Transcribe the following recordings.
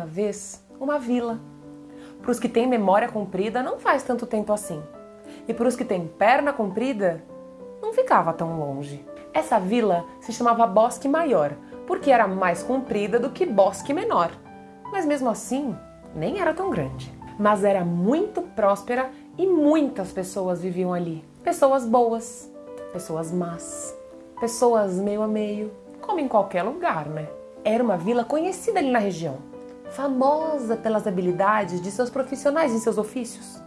Uma vez uma vila. Para os que têm memória comprida, não faz tanto tempo assim. E para os que têm perna comprida, não ficava tão longe. Essa vila se chamava Bosque Maior, porque era mais comprida do que Bosque Menor. Mas mesmo assim, nem era tão grande. Mas era muito próspera e muitas pessoas viviam ali. Pessoas boas, pessoas más, pessoas meio a meio, como em qualquer lugar, né? Era uma vila conhecida ali na região famosa pelas habilidades de seus profissionais em seus ofícios,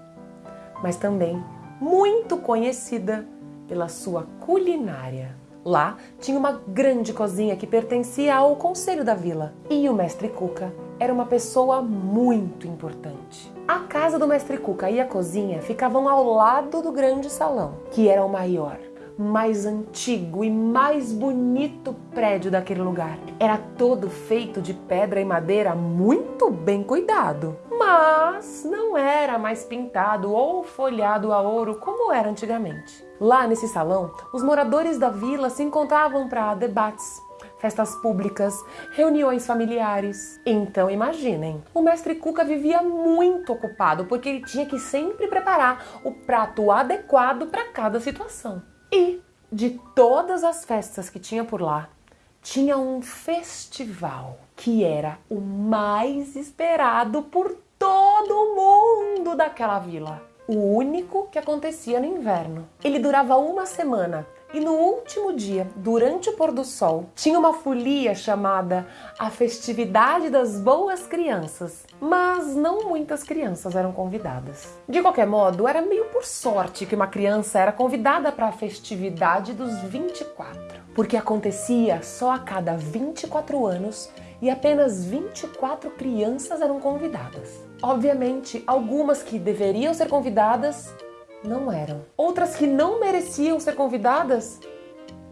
mas também muito conhecida pela sua culinária. Lá tinha uma grande cozinha que pertencia ao conselho da vila e o mestre Cuca era uma pessoa muito importante. A casa do mestre Cuca e a cozinha ficavam ao lado do grande salão, que era o maior mais antigo e mais bonito prédio daquele lugar. Era todo feito de pedra e madeira muito bem cuidado, mas não era mais pintado ou folhado a ouro como era antigamente. Lá nesse salão, os moradores da vila se encontravam para debates, festas públicas, reuniões familiares. Então imaginem, o mestre Cuca vivia muito ocupado porque ele tinha que sempre preparar o prato adequado para cada situação. E de todas as festas que tinha por lá, tinha um festival que era o mais esperado por todo mundo daquela vila. O único que acontecia no inverno. Ele durava uma semana e no último dia, durante o pôr do sol, tinha uma folia chamada a Festividade das Boas Crianças, mas não muitas crianças eram convidadas. De qualquer modo, era meio por sorte que uma criança era convidada para a festividade dos 24, porque acontecia só a cada 24 anos e apenas 24 crianças eram convidadas. Obviamente, algumas que deveriam ser convidadas não eram. Outras que não mereciam ser convidadas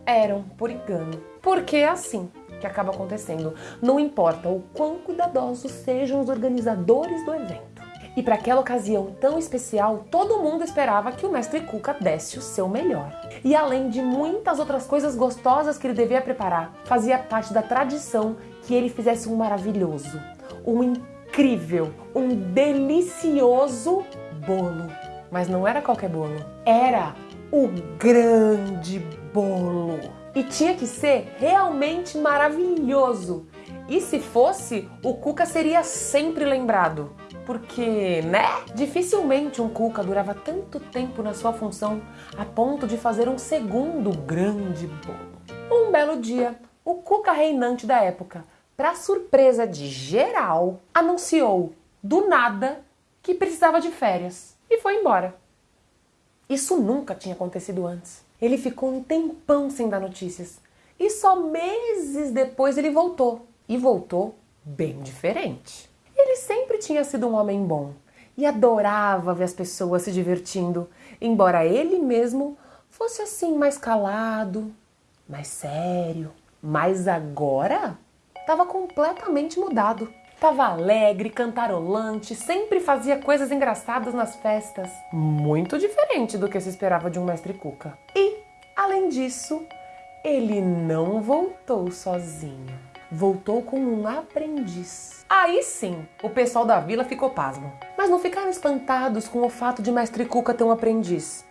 eram por engano. Porque é assim que acaba acontecendo. Não importa o quão cuidadosos sejam os organizadores do evento. E para aquela ocasião tão especial, todo mundo esperava que o mestre Cuca desse o seu melhor. E além de muitas outras coisas gostosas que ele devia preparar, fazia parte da tradição que ele fizesse um maravilhoso, um incrível, um delicioso bolo mas não era qualquer bolo. Era o grande bolo. E tinha que ser realmente maravilhoso. E se fosse, o Cuca seria sempre lembrado. Porque, né? Dificilmente um Cuca durava tanto tempo na sua função a ponto de fazer um segundo grande bolo. Um belo dia, o Cuca reinante da época, para surpresa de geral, anunciou do nada que precisava de férias e foi embora. Isso nunca tinha acontecido antes. Ele ficou um tempão sem dar notícias e só meses depois ele voltou. E voltou bem diferente. Ele sempre tinha sido um homem bom e adorava ver as pessoas se divertindo, embora ele mesmo fosse assim mais calado, mais sério. Mas agora estava completamente mudado. Tava alegre, cantarolante, sempre fazia coisas engraçadas nas festas. Muito diferente do que se esperava de um mestre Cuca. E, além disso, ele não voltou sozinho. Voltou com um aprendiz. Aí sim, o pessoal da vila ficou pasmo. Mas não ficaram espantados com o fato de mestre Cuca ter um aprendiz.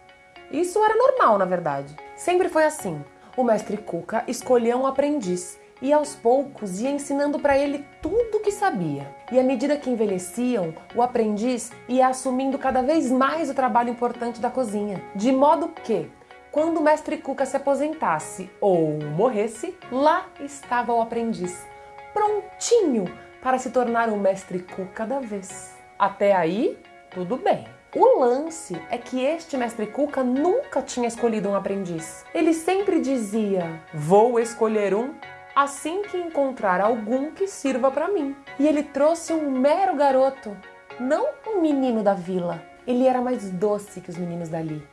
Isso era normal, na verdade. Sempre foi assim. O mestre Cuca escolheu um aprendiz e aos poucos ia ensinando para ele tudo o que sabia. E à medida que envelheciam, o aprendiz ia assumindo cada vez mais o trabalho importante da cozinha, de modo que, quando o mestre Cuca se aposentasse ou morresse, lá estava o aprendiz, prontinho para se tornar o mestre Cuca da vez. Até aí, tudo bem. O lance é que este mestre Cuca nunca tinha escolhido um aprendiz. Ele sempre dizia: Vou escolher um assim que encontrar algum que sirva para mim. E ele trouxe um mero garoto, não um menino da vila. Ele era mais doce que os meninos dali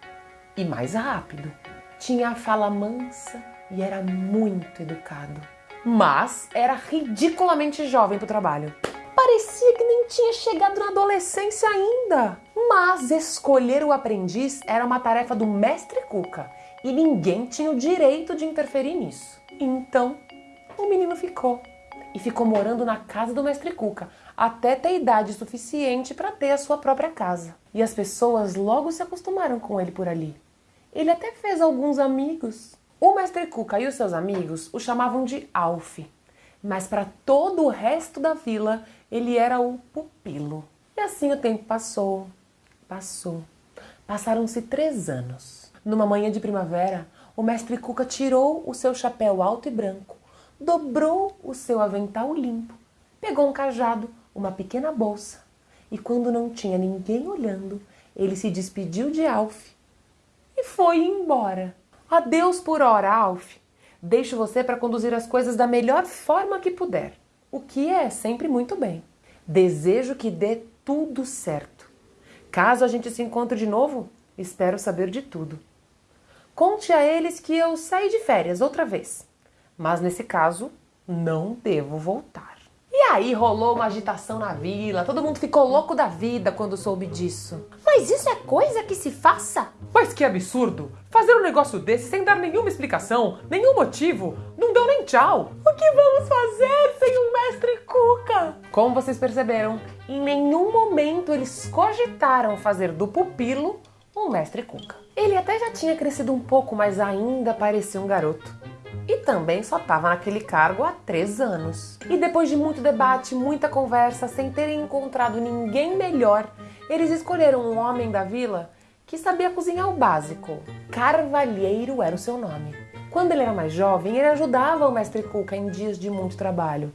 e mais rápido. Tinha a fala mansa e era muito educado. Mas era ridiculamente jovem para o trabalho. Parecia que nem tinha chegado na adolescência ainda. Mas escolher o aprendiz era uma tarefa do mestre Cuca e ninguém tinha o direito de interferir nisso. Então o menino ficou. e ficou morando na casa do mestre Cuca até ter idade suficiente para ter a sua própria casa. E as pessoas logo se acostumaram com ele por ali. Ele até fez alguns amigos. O mestre Cuca e os seus amigos o chamavam de Alf, mas para todo o resto da vila ele era o pupilo. E assim o tempo passou, passou. Passaram-se três anos. Numa manhã de primavera, o mestre Cuca tirou o seu chapéu alto e branco, dobrou o seu avental limpo, pegou um cajado, uma pequena bolsa e, quando não tinha ninguém olhando, ele se despediu de Alf e foi embora. Adeus por hora, Alf. Deixo você para conduzir as coisas da melhor forma que puder, o que é sempre muito bem. Desejo que dê tudo certo. Caso a gente se encontre de novo, espero saber de tudo. Conte a eles que eu saí de férias outra vez, mas nesse caso não devo voltar. E aí rolou uma agitação na vila, todo mundo ficou louco da vida quando soube disso. Mas isso é coisa que se faça? Mas que absurdo! Fazer um negócio desse sem dar nenhuma explicação, nenhum motivo, não deu nem tchau. O que vamos fazer sem o mestre Cuca? Como vocês perceberam, em nenhum momento eles cogitaram fazer do pupilo um mestre Cuca. Ele até já tinha crescido um pouco, mas ainda parecia um garoto. E também só estava naquele cargo há três anos. E depois de muito debate, muita conversa, sem terem encontrado ninguém melhor, eles escolheram um homem da vila que sabia cozinhar o básico. Carvalheiro era o seu nome. Quando ele era mais jovem, ele ajudava o mestre Cuca em dias de muito trabalho.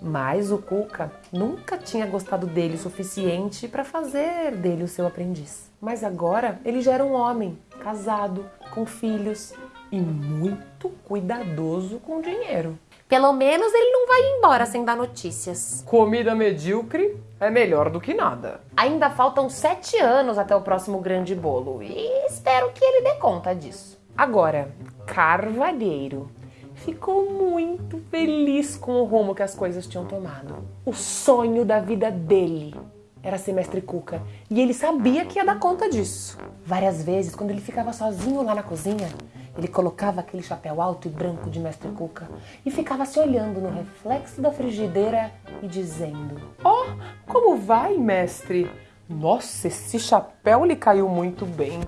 Mas o Cuca nunca tinha gostado dele o suficiente para fazer dele o seu aprendiz. Mas agora ele já era um homem, casado, com filhos e muito cuidadoso com dinheiro. Pelo menos ele não vai embora sem dar notícias. Comida medíocre é melhor do que nada. Ainda faltam sete anos até o próximo grande bolo e espero que ele dê conta disso. Agora, Carvalheiro ficou muito feliz com o rumo que as coisas tinham tomado. O sonho da vida dele era ser mestre Cuca e ele sabia que ia dar conta disso. Várias vezes, quando ele ficava sozinho lá na cozinha, ele colocava aquele chapéu alto e branco de mestre Cuca e ficava se olhando no reflexo da frigideira e dizendo: Oh, como vai, mestre? Nossa, esse chapéu lhe caiu muito bem.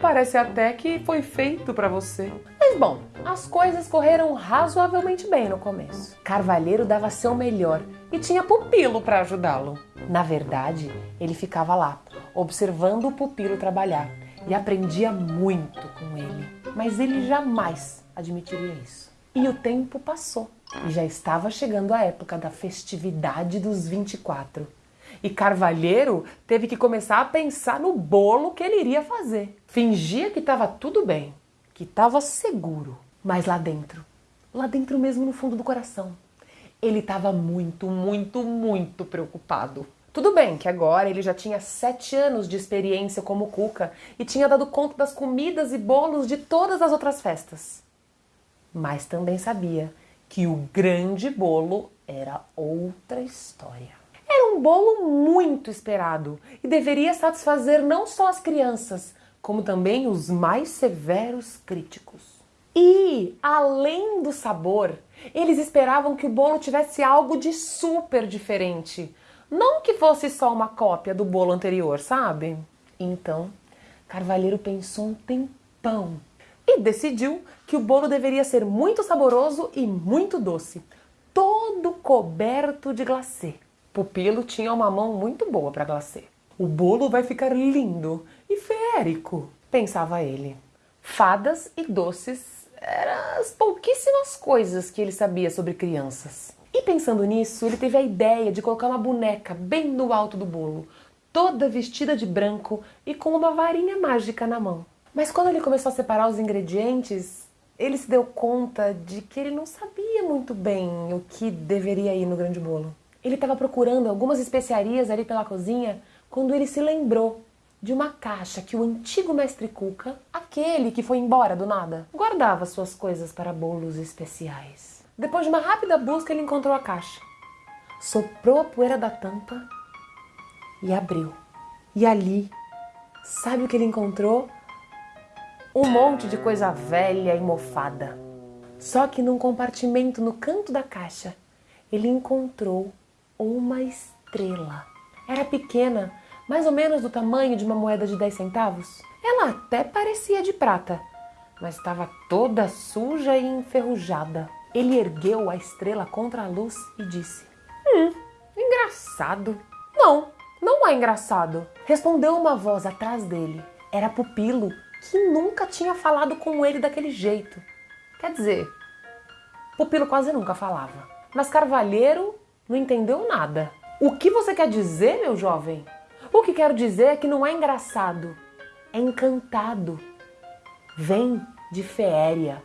Parece até que foi feito para você. Mas bom, as coisas correram razoavelmente bem no começo. Carvalheiro dava seu melhor e tinha pupilo para ajudá-lo. Na verdade, ele ficava lá, observando o pupilo trabalhar e aprendia muito com ele mas ele jamais admitiria isso. E o tempo passou e já estava chegando a época da festividade dos 24. E Carvalheiro teve que começar a pensar no bolo que ele iria fazer. Fingia que estava tudo bem, que estava seguro, mas lá dentro, lá dentro mesmo no fundo do coração, ele estava muito, muito, muito preocupado. Tudo bem que agora ele já tinha sete anos de experiência como cuca e tinha dado conta das comidas e bolos de todas as outras festas. Mas também sabia que o grande bolo era outra história. Era um bolo muito esperado e deveria satisfazer não só as crianças, como também os mais severos críticos. E, além do sabor, eles esperavam que o bolo tivesse algo de super diferente não que fosse só uma cópia do bolo anterior, sabe? Então, Carvalheiro pensou um tempão e decidiu que o bolo deveria ser muito saboroso e muito doce, todo coberto de glacê. Pupilo tinha uma mão muito boa para glacê. O bolo vai ficar lindo e férico, pensava ele. Fadas e doces eram as pouquíssimas coisas que ele sabia sobre crianças. E pensando nisso, ele teve a ideia de colocar uma boneca bem no alto do bolo, toda vestida de branco e com uma varinha mágica na mão. Mas quando ele começou a separar os ingredientes, ele se deu conta de que ele não sabia muito bem o que deveria ir no grande bolo. Ele estava procurando algumas especiarias ali pela cozinha quando ele se lembrou de uma caixa que o antigo mestre Cuca, aquele que foi embora do nada, guardava suas coisas para bolos especiais. Depois de uma rápida busca, ele encontrou a caixa. Soprou a poeira da tampa e abriu. E ali, sabe o que ele encontrou? Um monte de coisa velha e mofada. Só que num compartimento no canto da caixa ele encontrou uma estrela. Era pequena, mais ou menos do tamanho de uma moeda de 10 centavos. Ela até parecia de prata, mas estava toda suja e enferrujada. Ele ergueu a estrela contra a luz e disse: Hum, engraçado. Não, não é engraçado. Respondeu uma voz atrás dele. Era Pupilo, que nunca tinha falado com ele daquele jeito. Quer dizer, Pupilo quase nunca falava. Mas Carvalheiro não entendeu nada. O que você quer dizer, meu jovem? O que quero dizer é que não é engraçado, é encantado. Vem de feéria.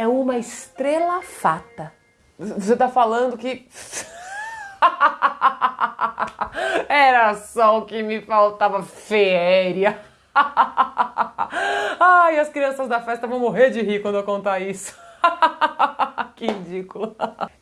É uma estrela fata. Você tá falando que. Era só o que me faltava feéria. Ai, as crianças da festa vão morrer de rir quando eu contar isso. que ridículo.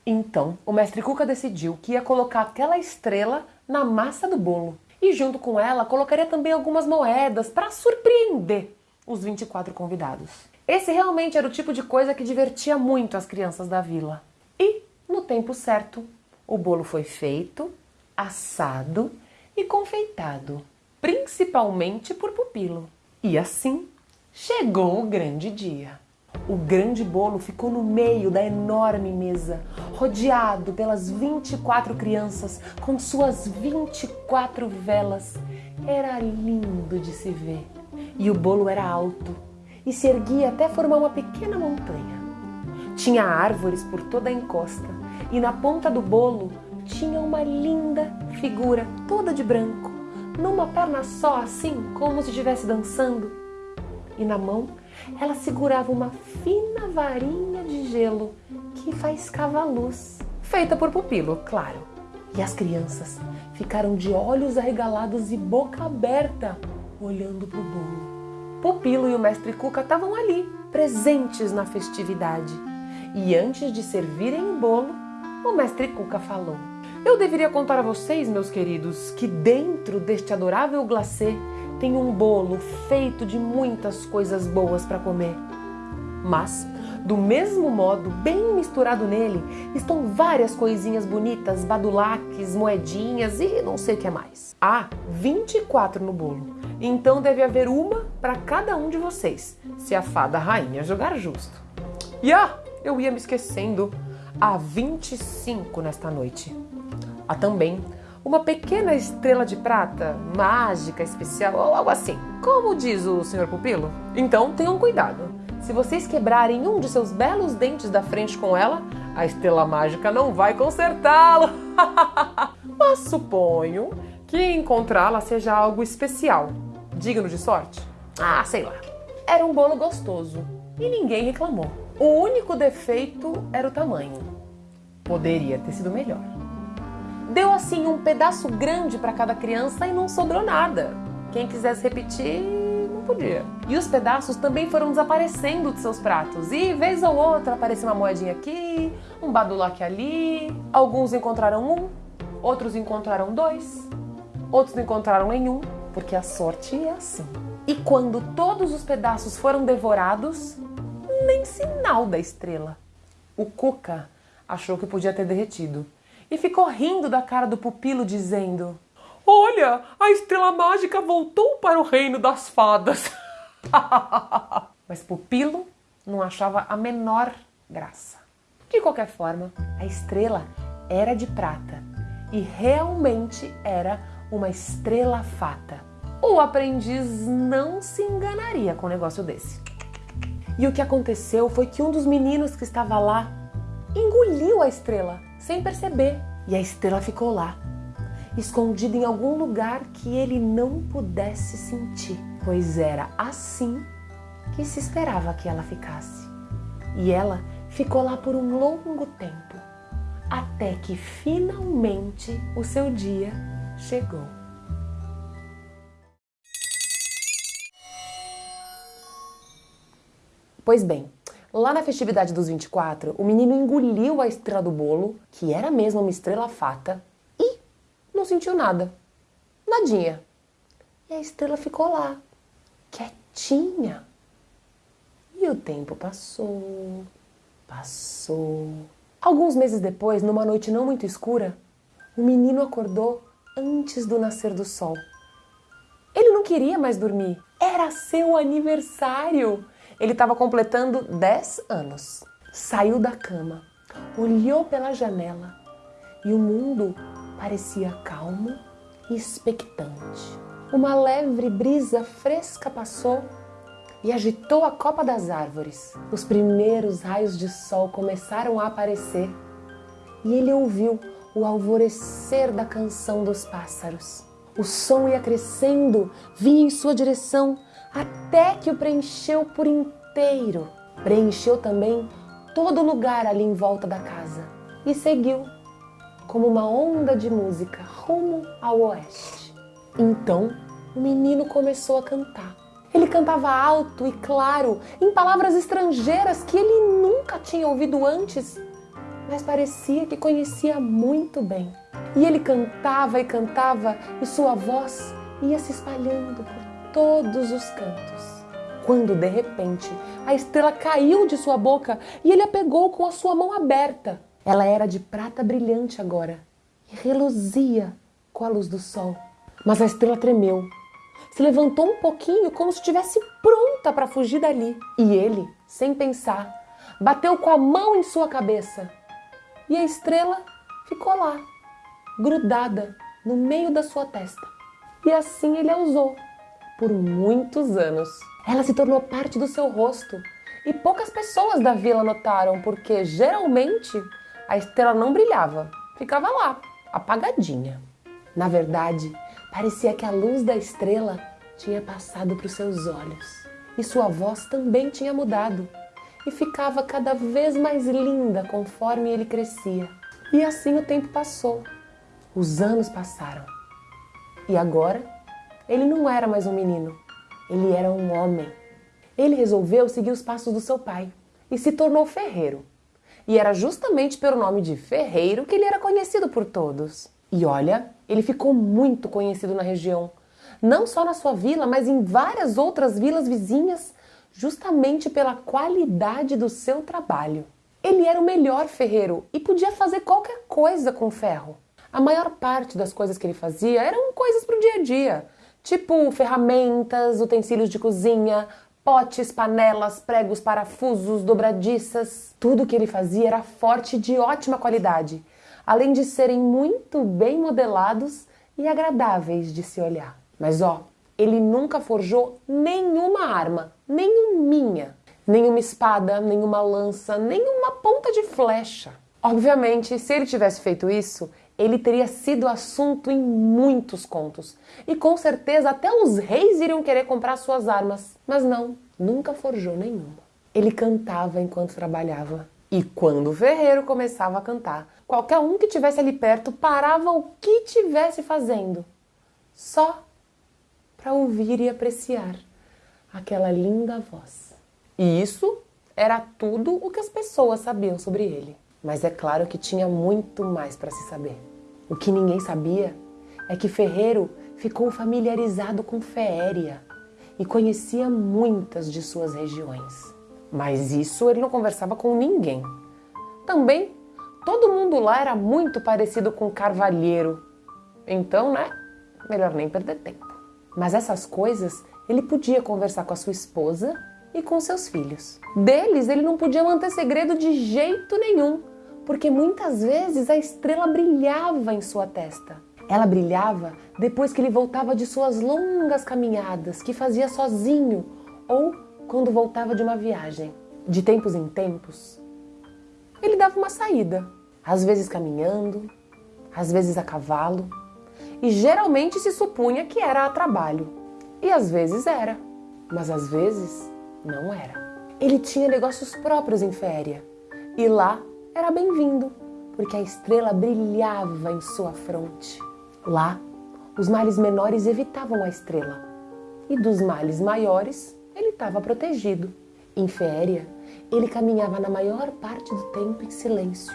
Então, o mestre Cuca decidiu que ia colocar aquela estrela na massa do bolo. E junto com ela, colocaria também algumas moedas para surpreender os 24 convidados. Esse realmente era o tipo de coisa que divertia muito as crianças da vila. E, no tempo certo, o bolo foi feito, assado e confeitado, principalmente por Pupilo. E assim chegou o grande dia. O grande bolo ficou no meio da enorme mesa, rodeado pelas 24 crianças com suas 24 velas. Era lindo de se ver. E o bolo era alto e se erguia até formar uma pequena montanha. Tinha árvores por toda a encosta e na ponta do bolo tinha uma linda figura toda de branco, numa perna só, assim como se estivesse dançando. E na mão ela segurava uma fina varinha de gelo que faiscava a luz, feita por pupilo, claro. E as crianças ficaram de olhos arregalados e boca aberta, olhando para o bolo. Pupilo e o mestre Cuca estavam ali, presentes na festividade. E antes de servirem o bolo, o mestre Cuca falou: Eu deveria contar a vocês, meus queridos, que dentro deste adorável glacê tem um bolo feito de muitas coisas boas para comer. Mas, do mesmo modo, bem misturado nele, estão várias coisinhas bonitas, badulaques, moedinhas e não sei o que mais. Há 24 no bolo, então deve haver uma para cada um de vocês, se a fada rainha jogar justo. E ah, eu ia me esquecendo, há 25 nesta noite. Há também uma pequena estrela de prata, mágica, especial ou algo assim. Como diz o Sr. Pupilo? Então tenham cuidado. Se vocês quebrarem um de seus belos dentes da frente com ela, a estrela mágica não vai consertá-lo. Mas suponho que encontrá-la seja algo especial, digno de sorte. Ah, sei lá. Era um bolo gostoso e ninguém reclamou. O único defeito era o tamanho. Poderia ter sido melhor. Deu assim um pedaço grande para cada criança e não sobrou nada. Quem quisesse repetir, não podia. E os pedaços também foram desaparecendo de seus pratos. E vez ou outra aparecia uma moedinha aqui, um badulaque ali. Alguns encontraram um, outros encontraram dois, outros não encontraram nenhum, porque a sorte é assim. E quando todos os pedaços foram devorados, nem sinal da estrela. O Cuca achou que podia ter derretido e ficou rindo da cara do pupilo, dizendo: Olha, a estrela mágica voltou para o reino das fadas. Mas Pupilo não achava a menor graça. De qualquer forma, a estrela era de prata e realmente era uma estrela fata. O aprendiz não se enganaria com um negócio desse. E o que aconteceu foi que um dos meninos que estava lá engoliu a estrela sem perceber. E a estrela ficou lá, escondida em algum lugar que ele não pudesse sentir, pois era assim que se esperava que ela ficasse. E ela ficou lá por um longo tempo, até que finalmente o seu dia chegou. Pois bem, Lá na festividade dos 24, o menino engoliu a estrela do bolo, que era mesmo uma estrela fata, e não sentiu nada. Nadinha. E a estrela ficou lá, quietinha. E o tempo passou, passou, Alguns meses depois, numa noite não muito escura, o menino acordou antes do nascer do sol. Ele não queria mais dormir. Era seu aniversário. Ele estava completando 10 anos. Saiu da cama, olhou pela janela e o mundo parecia calmo e expectante. Uma leve brisa fresca passou e agitou a copa das árvores. Os primeiros raios de sol começaram a aparecer e ele ouviu o alvorecer da canção dos pássaros. O som ia crescendo, vinha em sua direção, até que o preencheu por inteiro. Preencheu também todo lugar ali em volta da casa e seguiu como uma onda de música rumo ao oeste. Então o menino começou a cantar. Ele cantava alto e claro, em palavras estrangeiras que ele nunca tinha ouvido antes, mas parecia que conhecia muito bem. E ele cantava e cantava, e sua voz ia se espalhando por todos os cantos. Quando de repente a estrela caiu de sua boca e ele a pegou com a sua mão aberta. Ela era de prata brilhante agora e reluzia com a luz do sol. Mas a estrela tremeu se levantou um pouquinho como se estivesse pronta para fugir dali. E ele, sem pensar, bateu com a mão em sua cabeça. E a estrela ficou lá, grudada no meio da sua testa. E assim ele a usou por muitos anos. Ela se tornou parte do seu rosto e poucas pessoas da vila notaram, porque geralmente a estrela não brilhava, ficava lá, apagadinha. Na verdade, Parecia que a luz da estrela tinha passado para os seus olhos e sua voz também tinha mudado e ficava cada vez mais linda conforme ele crescia. E assim o tempo passou, os anos passaram. E agora, ele não era mais um menino, ele era um homem. Ele resolveu seguir os passos do seu pai e se tornou ferreiro. E era justamente pelo nome de ferreiro que ele era conhecido por todos. E olha, ele ficou muito conhecido na região, não só na sua vila, mas em várias outras vilas vizinhas, justamente pela qualidade do seu trabalho. Ele era o melhor ferreiro e podia fazer qualquer coisa com ferro. A maior parte das coisas que ele fazia eram coisas para o dia a dia, tipo ferramentas, utensílios de cozinha, potes, panelas, pregos, parafusos, dobradiças. Tudo que ele fazia era forte e de ótima qualidade além de serem muito bem modelados e agradáveis de se olhar. Mas ó, ele nunca forjou nenhuma arma, nenhuminha, nenhuma espada, nenhuma lança, nenhuma ponta de flecha. Obviamente, se ele tivesse feito isso, ele teria sido assunto em muitos contos. E com certeza até os reis iriam querer comprar suas armas. Mas não, nunca forjou nenhuma. Ele cantava enquanto trabalhava. E quando o ferreiro começava a cantar, Qualquer um que tivesse ali perto parava o que tivesse fazendo, só para ouvir e apreciar aquela linda voz. E isso era tudo o que as pessoas sabiam sobre ele. Mas é claro que tinha muito mais para se saber. O que ninguém sabia é que Ferreiro ficou familiarizado com Féria e conhecia muitas de suas regiões. Mas isso ele não conversava com ninguém. Também Todo mundo lá era muito parecido com Carvalheiro. Então, né? Melhor nem perder tempo. Mas essas coisas ele podia conversar com a sua esposa e com seus filhos. Deles ele não podia manter segredo de jeito nenhum, porque muitas vezes a estrela brilhava em sua testa. Ela brilhava depois que ele voltava de suas longas caminhadas que fazia sozinho ou quando voltava de uma viagem. De tempos em tempos, ele dava uma saída às vezes caminhando, às vezes a cavalo, e geralmente se supunha que era a trabalho. E às vezes era, mas às vezes não era. Ele tinha negócios próprios em Féria, e lá era bem-vindo, porque a estrela brilhava em sua fronte. Lá, os males menores evitavam a estrela, e dos males maiores ele estava protegido. Em Féria, ele caminhava na maior parte do tempo em silêncio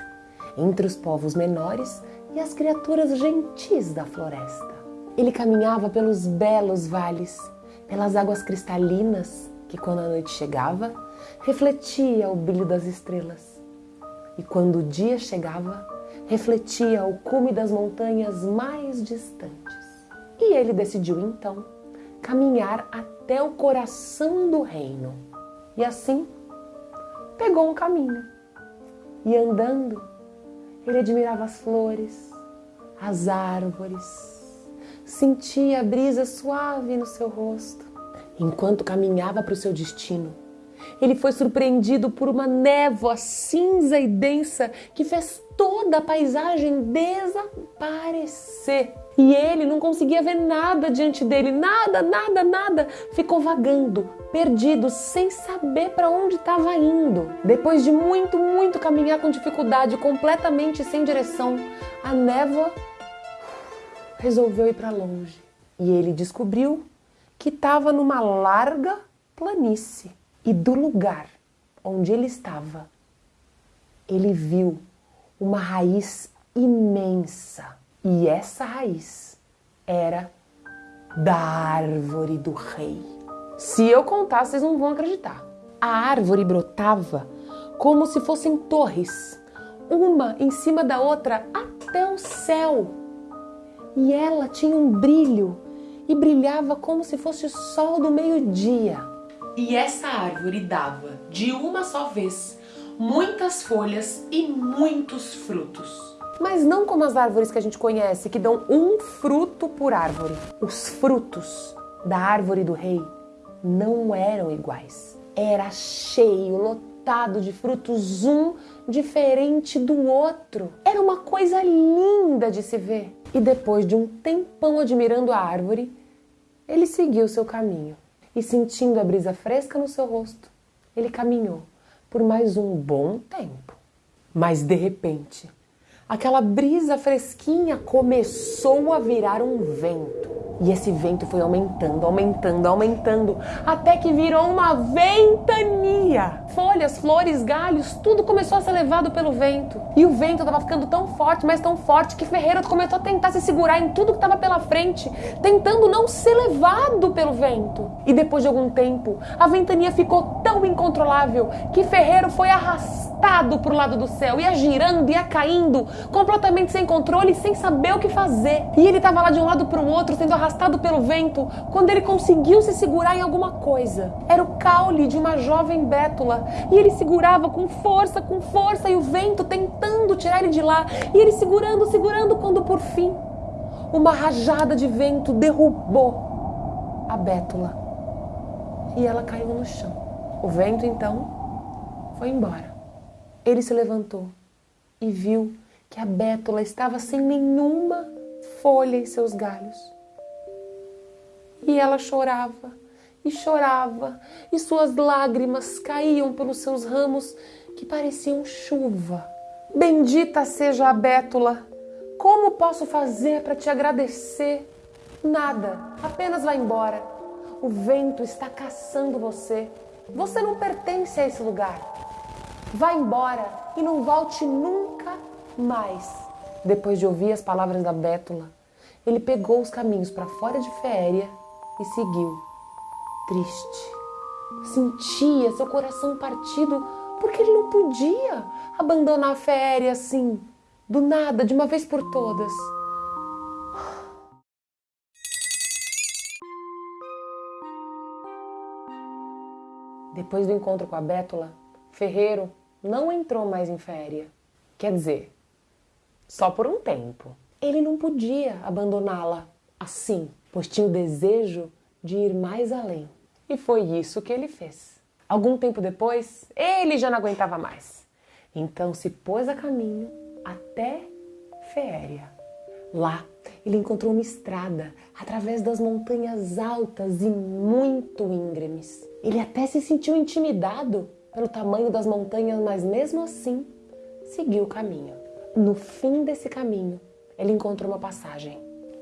entre os povos menores e as criaturas gentis da floresta. Ele caminhava pelos belos vales, pelas águas cristalinas que, quando a noite chegava, refletia o brilho das estrelas. E quando o dia chegava, refletia ao cume das montanhas mais distantes. E ele decidiu então caminhar até o coração do reino. E assim pegou um caminho. E andando, ele admirava as flores, as árvores, sentia a brisa suave no seu rosto. Enquanto caminhava para o seu destino, ele foi surpreendido por uma névoa cinza e densa que fez toda a paisagem desaparecer. E ele não conseguia ver nada diante dele, nada, nada, nada. Ficou vagando, perdido, sem saber para onde estava indo. Depois de muito, muito caminhar com dificuldade, completamente sem direção, a névoa resolveu ir para longe. E ele descobriu que estava numa larga planície. E do lugar onde ele estava, ele viu uma raiz imensa. E essa raiz era da árvore do rei. Se eu contar, vocês não vão acreditar. A árvore brotava como se fossem torres, uma em cima da outra até o céu. E ela tinha um brilho e brilhava como se fosse o sol do meio-dia. E essa árvore dava, de uma só vez, muitas folhas e muitos frutos. Mas não como as árvores que a gente conhece, que dão um fruto por árvore. Os frutos da árvore do rei não eram iguais. Era cheio, lotado de frutos, um diferente do outro. Era uma coisa linda de se ver. E depois de um tempão admirando a árvore, ele seguiu seu caminho e sentindo a brisa fresca no seu rosto, ele caminhou por mais um bom tempo. Mas de repente, aquela brisa fresquinha começou a virar um vento. E esse vento foi aumentando, aumentando, aumentando, até que virou uma ventania. Folhas, flores, galhos, tudo começou a ser levado pelo vento. E o vento estava ficando tão forte, mas tão forte, que Ferreira começou a tentar se segurar em tudo que estava pela frente, tentando não ser levado pelo vento. E depois de algum tempo, a ventania ficou tão incontrolável que Ferreiro foi arrastado para o lado do céu, ia girando, ia caindo, completamente sem controle, sem saber o que fazer. E ele estava lá de um lado para o outro, sendo arrastado pelo vento, quando ele conseguiu se segurar em alguma coisa. Era o caule de uma jovem bétula, e ele segurava com força, com força, e o vento tentando tirar ele de lá, e ele segurando, segurando, quando por fim uma rajada de vento derrubou a bétula e ela caiu no chão. O vento então foi embora. Ele se levantou e viu que a bétula estava sem nenhuma folha em seus galhos. E ela chorava e chorava, e suas lágrimas caíam pelos seus ramos que pareciam chuva. Bendita seja a bétula! Como posso fazer para te agradecer? Nada, apenas vá embora. O vento está caçando você. Você não pertence a esse lugar. Vá embora e não volte nunca mais. Depois de ouvir as palavras da Bétula, ele pegou os caminhos para fora de Féria e seguiu, triste. Sentia seu coração partido porque ele não podia abandonar a Féria assim, do nada, de uma vez por todas. Depois do encontro com a Bétula, Ferreiro não entrou mais em féria. Quer dizer, só por um tempo. Ele não podia abandoná-la assim, pois tinha o desejo de ir mais além. E foi isso que ele fez. Algum tempo depois, ele já não aguentava mais. Então se pôs a caminho até Féria. Lá, ele encontrou uma estrada através das montanhas altas e muito íngremes. Ele até se sentiu intimidado pelo tamanho das montanhas, mas mesmo assim seguiu o caminho. No fim desse caminho, ele encontrou uma passagem,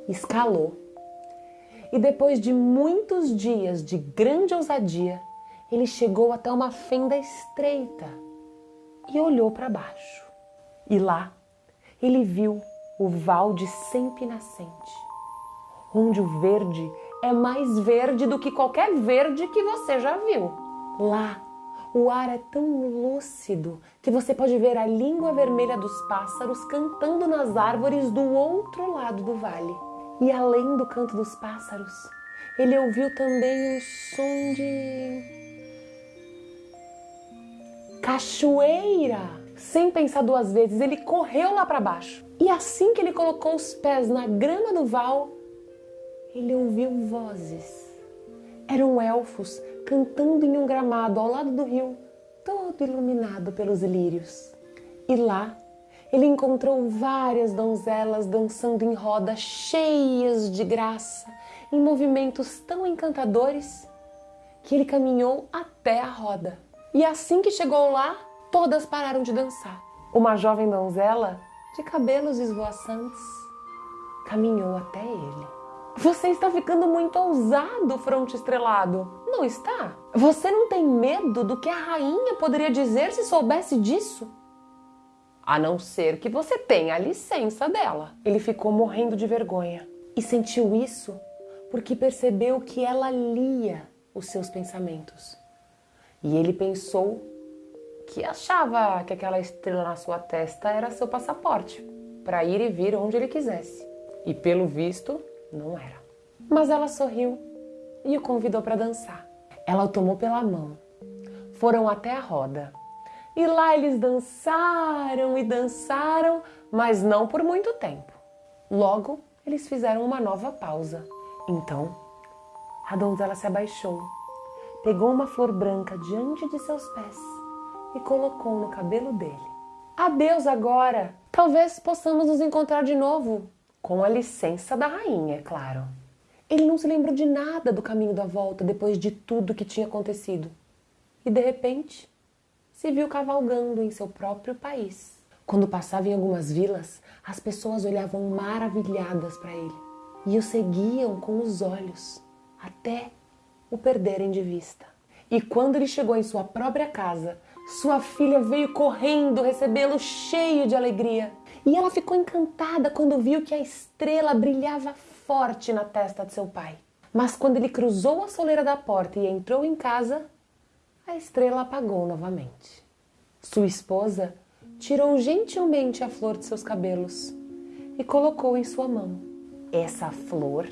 escalou e depois de muitos dias de grande ousadia, ele chegou até uma fenda estreita e olhou para baixo. E lá ele viu o Valde sempre nascente, onde o verde é mais verde do que qualquer verde que você já viu. Lá, O ar é tão lúcido que você pode ver a língua vermelha dos pássaros cantando nas árvores do outro lado do vale. E além do canto dos pássaros, ele ouviu também um som de. cachoeira! Sem pensar duas vezes, ele correu lá para baixo. E assim que ele colocou os pés na grama do val, ele ouviu vozes. Eram elfos cantando em um gramado ao lado do rio, todo iluminado pelos lírios. E lá ele encontrou várias donzelas dançando em roda, cheias de graça, em movimentos tão encantadores que ele caminhou até a roda. E assim que chegou lá, todas pararam de dançar. Uma jovem donzela, de cabelos esvoaçantes, caminhou até ele. Você está ficando muito ousado, fronte estrelado. Não está? Você não tem medo do que a rainha poderia dizer se soubesse disso? A não ser que você tenha a licença dela. Ele ficou morrendo de vergonha e sentiu isso porque percebeu que ela lia os seus pensamentos. E ele pensou que achava que aquela estrela na sua testa era seu passaporte para ir e vir onde ele quisesse. E pelo visto, não era. Mas ela sorriu e o convidou para dançar. Ela o tomou pela mão. Foram até a roda. E lá eles dançaram e dançaram, mas não por muito tempo. Logo, eles fizeram uma nova pausa. Então, a donzela se abaixou, pegou uma flor branca diante de seus pés e colocou no cabelo dele. Adeus agora! Talvez possamos nos encontrar de novo, com a licença da rainha, é claro. Ele não se lembrou de nada do caminho da volta depois de tudo que tinha acontecido. E de repente, se viu cavalgando em seu próprio país. Quando passava em algumas vilas, as pessoas olhavam maravilhadas para ele e o seguiam com os olhos até o perderem de vista. E quando ele chegou em sua própria casa, sua filha veio correndo recebê-lo cheio de alegria. E ela ficou encantada quando viu que a estrela brilhava forte na testa de seu pai. Mas quando ele cruzou a soleira da porta e entrou em casa, a estrela apagou novamente. Sua esposa tirou gentilmente a flor de seus cabelos e colocou em sua mão. Essa flor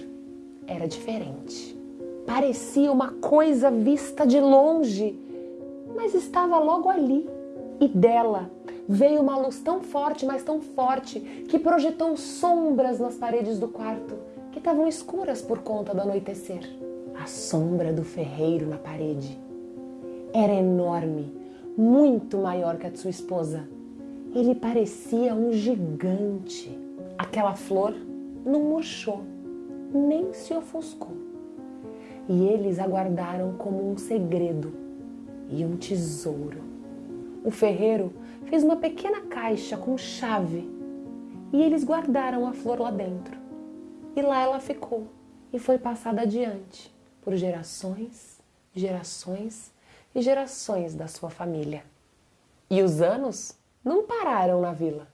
era diferente. Parecia uma coisa vista de longe, mas estava logo ali. E dela veio uma luz tão forte, mas tão forte, que projetou sombras nas paredes do quarto, que estavam escuras por conta do anoitecer. A sombra do ferreiro na parede era enorme, muito maior que a de sua esposa. Ele parecia um gigante. Aquela flor não murchou, nem se ofuscou. E eles aguardaram como um segredo e um tesouro. O ferreiro fez uma pequena caixa com chave e eles guardaram a flor lá dentro. E lá ela ficou e foi passada adiante por gerações, gerações e gerações da sua família. E os anos não pararam na vila.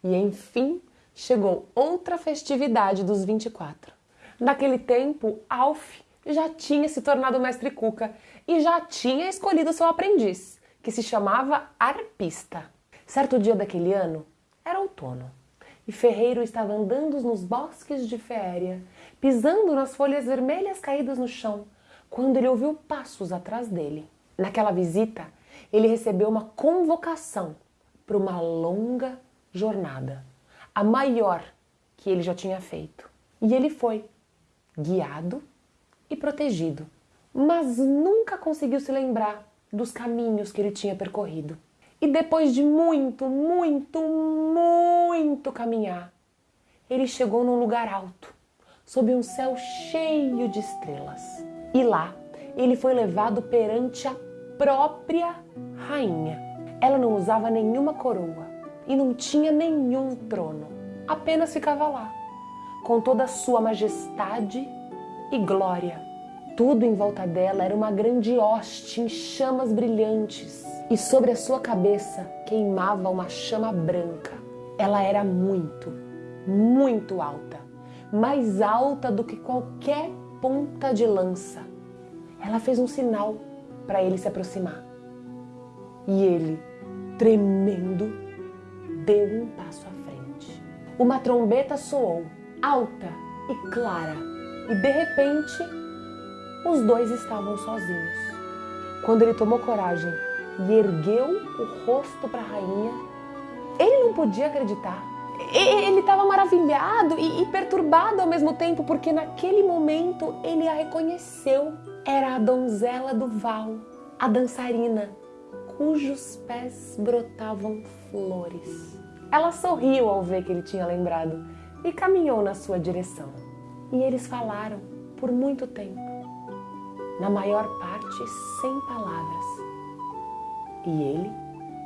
E enfim chegou outra festividade dos 24. Naquele tempo, Alf já tinha se tornado mestre Cuca e já tinha escolhido seu aprendiz, que se chamava Arpista. Certo dia daquele ano, era outono, e Ferreiro estava andando nos bosques de Féria, pisando nas folhas vermelhas caídas no chão, quando ele ouviu passos atrás dele. Naquela visita, ele recebeu uma convocação para uma longa jornada, a maior que ele já tinha feito. E ele foi, guiado e protegido, mas nunca conseguiu se lembrar dos caminhos que ele tinha percorrido. E depois de muito, muito, muito caminhar, ele chegou num lugar alto, sob um céu cheio de estrelas. E lá ele foi levado perante a própria rainha. Ela não usava nenhuma coroa e não tinha nenhum trono, apenas ficava lá, com toda a sua majestade e glória. Tudo em volta dela era uma grande hoste em chamas brilhantes e sobre a sua cabeça queimava uma chama branca. Ela era muito, muito alta, mais alta do que qualquer ponta de lança. Ela fez um sinal para ele se aproximar. E ele, tremendo, deu um passo à frente. Uma trombeta soou, alta e clara, e de repente os dois estavam sozinhos. Quando ele tomou coragem e ergueu o rosto para a rainha, ele não podia acreditar. Ele estava maravilhado e, e perturbado ao mesmo tempo, porque naquele momento ele a reconheceu. Era a donzela do Val, a dançarina, cujos pés brotavam flores. Ela sorriu ao ver que ele tinha lembrado e caminhou na sua direção. E eles falaram por muito tempo, na maior parte sem palavras. E ele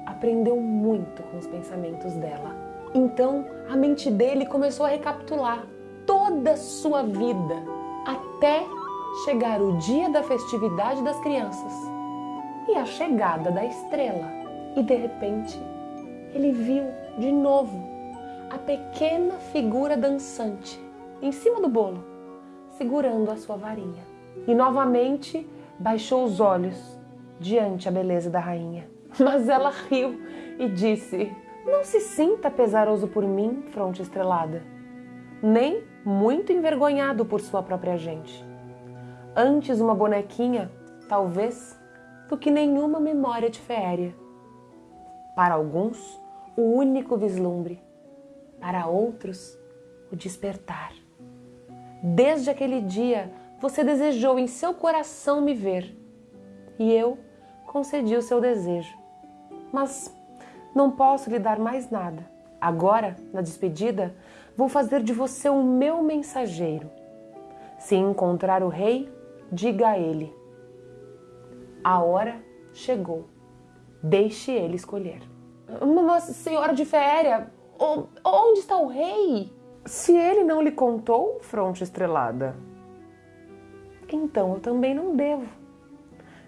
aprendeu muito com os pensamentos dela. Então a mente dele começou a recapitular toda a sua vida até chegar o dia da festividade das crianças e a chegada da estrela. E de repente ele viu de novo a pequena figura dançante em cima do bolo, segurando a sua varinha. E novamente baixou os olhos diante a beleza da rainha. Mas ela riu e disse: Não se sinta pesaroso por mim, fronte estrelada, nem muito envergonhado por sua própria gente. Antes uma bonequinha, talvez, do que nenhuma memória de féria. Para alguns, o único vislumbre, para outros, o despertar. Desde aquele dia, você desejou em seu coração me ver, e eu concedi o seu desejo. Mas não posso lhe dar mais nada. Agora, na despedida, vou fazer de você o meu mensageiro. Se encontrar o rei, diga a ele: A hora chegou. Deixe ele escolher. Mas, senhora de féria, onde está o rei? Se ele não lhe contou, fronte estrelada. Então eu também não devo.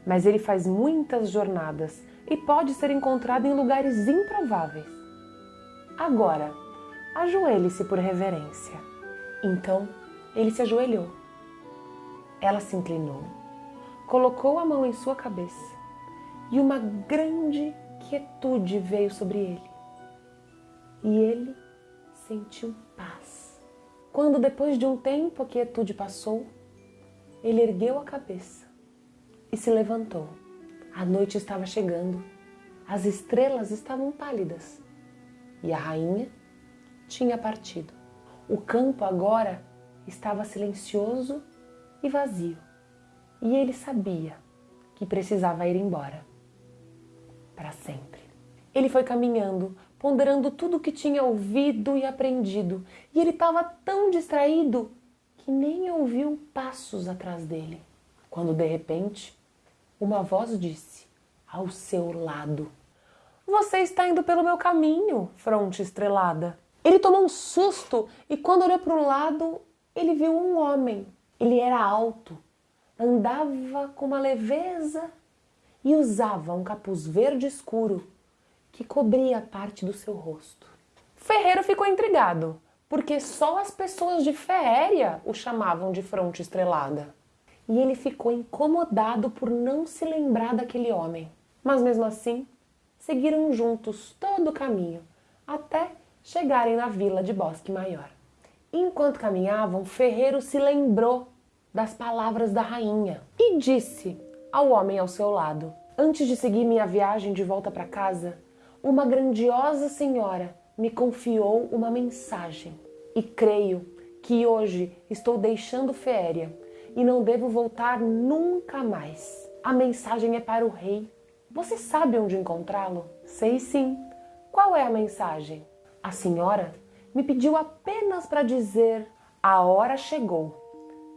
Mas ele faz muitas jornadas e pode ser encontrado em lugares improváveis. Agora, ajoelhe-se por reverência. Então ele se ajoelhou. Ela se inclinou, colocou a mão em sua cabeça e uma grande quietude veio sobre ele. E ele sentiu paz. Quando, depois de um tempo, a quietude passou, ele ergueu a cabeça e se levantou. A noite estava chegando, as estrelas estavam pálidas e a rainha tinha partido. O campo agora estava silencioso e vazio e ele sabia que precisava ir embora para sempre. Ele foi caminhando, ponderando tudo o que tinha ouvido e aprendido, e ele estava tão distraído que nem ouviu passos atrás dele. Quando de repente uma voz disse ao seu lado: Você está indo pelo meu caminho, fronte estrelada. Ele tomou um susto e, quando olhou para o lado, ele viu um homem. Ele era alto, andava com uma leveza e usava um capuz verde escuro que cobria parte do seu rosto. Ferreiro ficou intrigado, porque só as pessoas de féria o chamavam de fronte estrelada e ele ficou incomodado por não se lembrar daquele homem. Mas mesmo assim, seguiram juntos todo o caminho até chegarem na vila de Bosque Maior. Enquanto caminhavam, Ferreiro se lembrou das palavras da rainha e disse ao homem ao seu lado: Antes de seguir minha viagem de volta para casa, uma grandiosa senhora me confiou uma mensagem e creio que hoje estou deixando Féria e não devo voltar nunca mais. A mensagem é para o rei. Você sabe onde encontrá-lo? Sei sim. Qual é a mensagem? A senhora me pediu apenas para dizer: a hora chegou.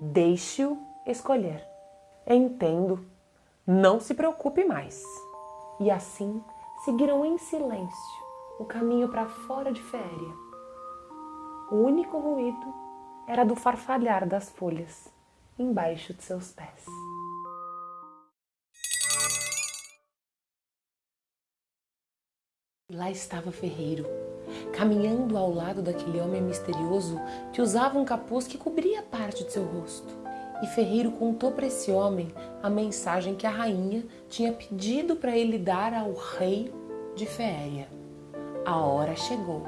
Deixe-o escolher. Entendo. Não se preocupe mais. E assim seguiram em silêncio o caminho para fora de féria. O único ruído era do farfalhar das folhas embaixo de seus pés. Lá estava Ferreiro, caminhando ao lado daquele homem misterioso que usava um capuz que cobria parte de seu rosto. E Ferreiro contou para esse homem a mensagem que a rainha tinha pedido para ele dar ao rei de Féria. A hora chegou,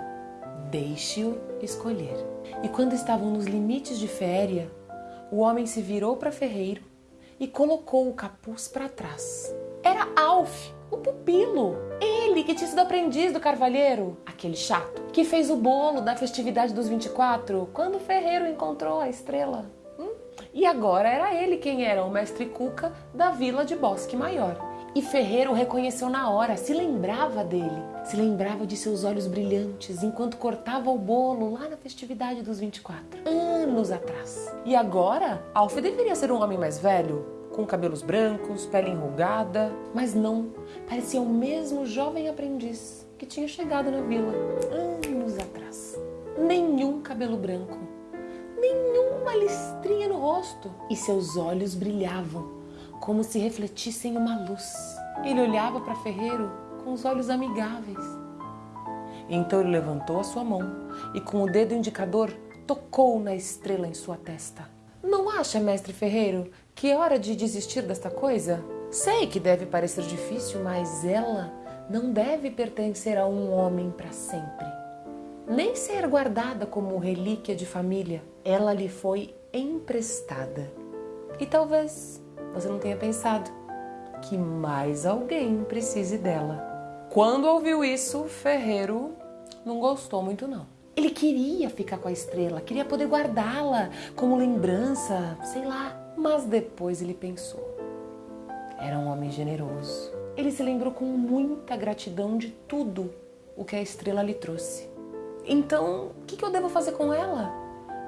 deixe-o escolher. E quando estavam nos limites de Féria, o homem se virou para Ferreiro e colocou o capuz para trás. Era Alf, o pupilo. Ele que tinha sido aprendiz do carvalheiro, aquele chato, que fez o bolo da festividade dos 24 quando Ferreiro encontrou a estrela. Hum? E agora era ele quem era o mestre Cuca da vila de Bosque Maior. E Ferreiro o reconheceu na hora, se lembrava dele, se lembrava de seus olhos brilhantes enquanto cortava o bolo lá na festividade dos 24, anos atrás. E agora, Alf deveria ser um homem mais velho, com cabelos brancos, pele enrugada, mas não, parecia o mesmo jovem aprendiz que tinha chegado na vila anos atrás. Nenhum cabelo branco, nenhuma listrinha no rosto, e seus olhos brilhavam como se refletissem uma luz. Ele olhava para Ferreiro com os olhos amigáveis. Então ele levantou a sua mão e, com o dedo indicador, tocou na estrela em sua testa. Não acha, mestre Ferreiro, que é hora de desistir desta coisa? Sei que deve parecer difícil, mas ela não deve pertencer a um homem para sempre. Nem ser guardada como relíquia de família. Ela lhe foi emprestada. E talvez você não tenha pensado que mais alguém precise dela. Quando ouviu isso, Ferreiro não gostou muito não. Ele queria ficar com a estrela, queria poder guardá-la como lembrança, sei lá. Mas depois ele pensou. Era um homem generoso. Ele se lembrou com muita gratidão de tudo o que a estrela lhe trouxe. Então, o que, eu devo fazer com ela?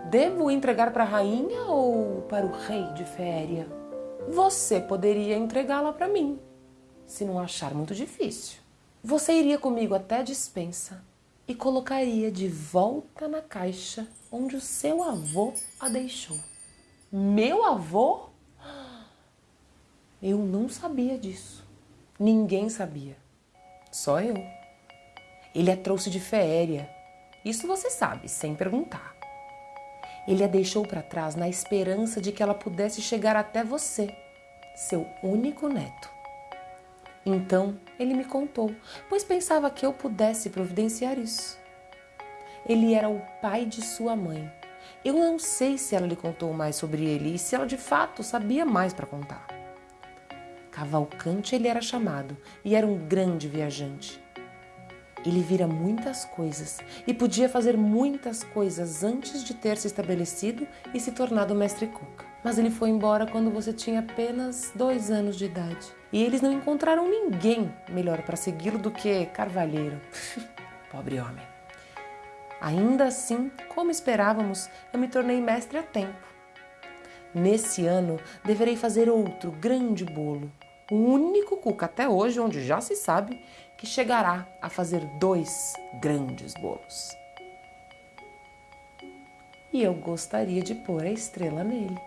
Devo entregar para a rainha ou para o rei de Féria? Você poderia entregá-la para mim, se não achar muito difícil. Você iria comigo até a dispensa e colocaria de volta na caixa onde o seu avô a deixou. Meu avô? Eu não sabia disso. Ninguém sabia. Só eu. Ele a trouxe de féria. Isso você sabe, sem perguntar. Ele a deixou para trás na esperança de que ela pudesse chegar até você, seu único neto. Então ele me contou, pois pensava que eu pudesse providenciar isso. Ele era o pai de sua mãe. Eu não sei se ela lhe contou mais sobre ele e se ela de fato sabia mais para contar. Cavalcante ele era chamado e era um grande viajante. Ele vira muitas coisas e podia fazer muitas coisas antes de ter se estabelecido e se tornado mestre Cuca. Mas ele foi embora quando você tinha apenas dois anos de idade. E eles não encontraram ninguém melhor para segui-lo do que Carvalheiro. Pobre homem. Ainda assim, como esperávamos, eu me tornei mestre a tempo. Nesse ano, deverei fazer outro grande bolo. O único cuca até hoje, onde já se sabe, que chegará a fazer dois grandes bolos. E eu gostaria de pôr a estrela nele.